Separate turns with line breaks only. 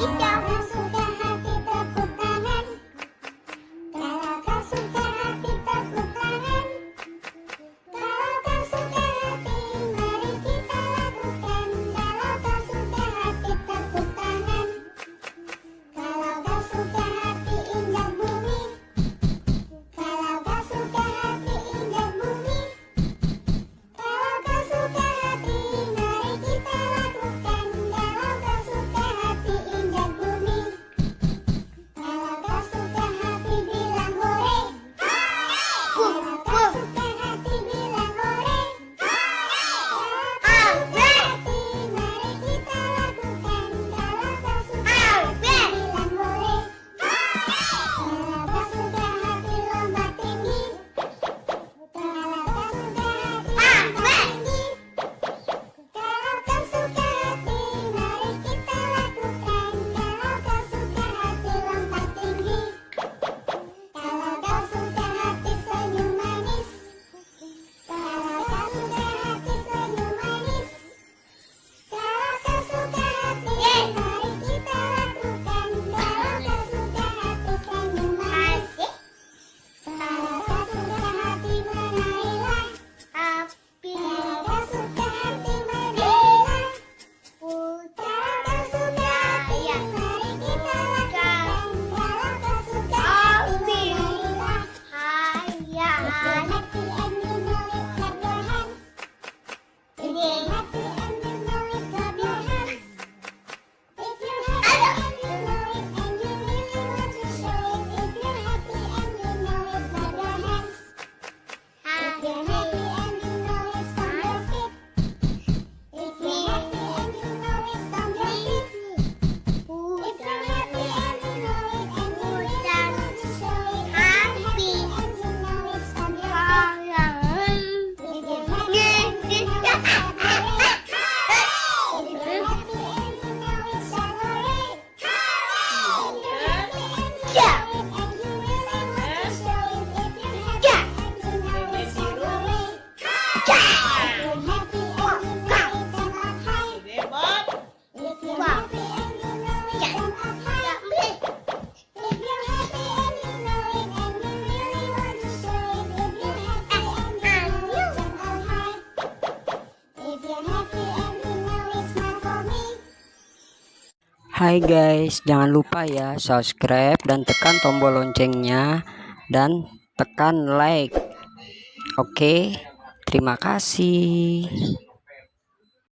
Xin chào Hai guys, jangan lupa ya subscribe dan tekan tombol loncengnya dan tekan like. Oke, terima kasih.